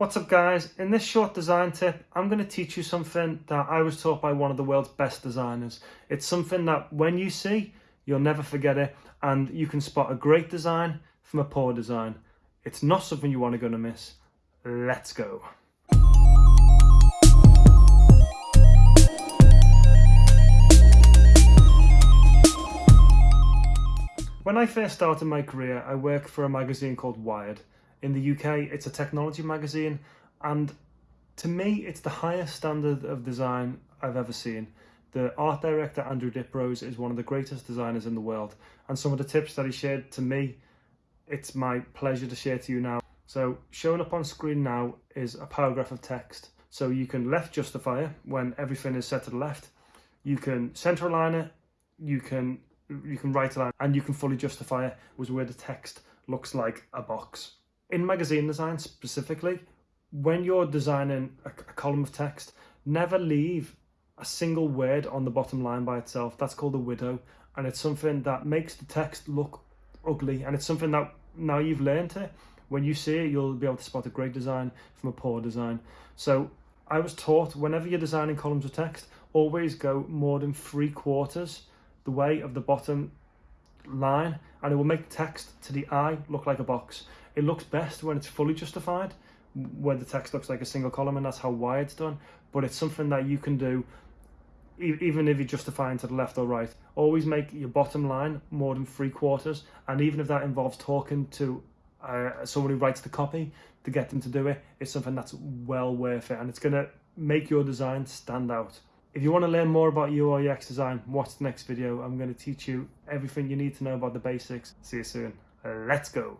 What's up guys? In this short design tip, I'm going to teach you something that I was taught by one of the world's best designers. It's something that when you see, you'll never forget it and you can spot a great design from a poor design. It's not something you want to go to miss. Let's go. When I first started my career, I worked for a magazine called Wired in the UK, it's a technology magazine, and to me, it's the highest standard of design I've ever seen. The art director, Andrew Diprose, is one of the greatest designers in the world, and some of the tips that he shared to me, it's my pleasure to share to you now. So, showing up on screen now is a paragraph of text. So you can left justify it when everything is set to the left. You can center align it. You can you can right align and you can fully justify it was where the text looks like a box in magazine design specifically, when you're designing a, a column of text, never leave a single word on the bottom line by itself. That's called a widow. And it's something that makes the text look ugly. And it's something that now you've learned it, when you see it, you'll be able to spot a great design from a poor design. So I was taught whenever you're designing columns of text, always go more than three quarters the way of the bottom line and it will make text to the eye look like a box. It looks best when it's fully justified, when the text looks like a single column and that's how wide it's done. But it's something that you can do even if you're justifying to the left or right. Always make your bottom line more than three quarters. And even if that involves talking to uh, someone who writes the copy to get them to do it, it's something that's well worth it. And it's going to make your design stand out. If you want to learn more about UI UX design, watch the next video. I'm going to teach you everything you need to know about the basics. See you soon. Let's go.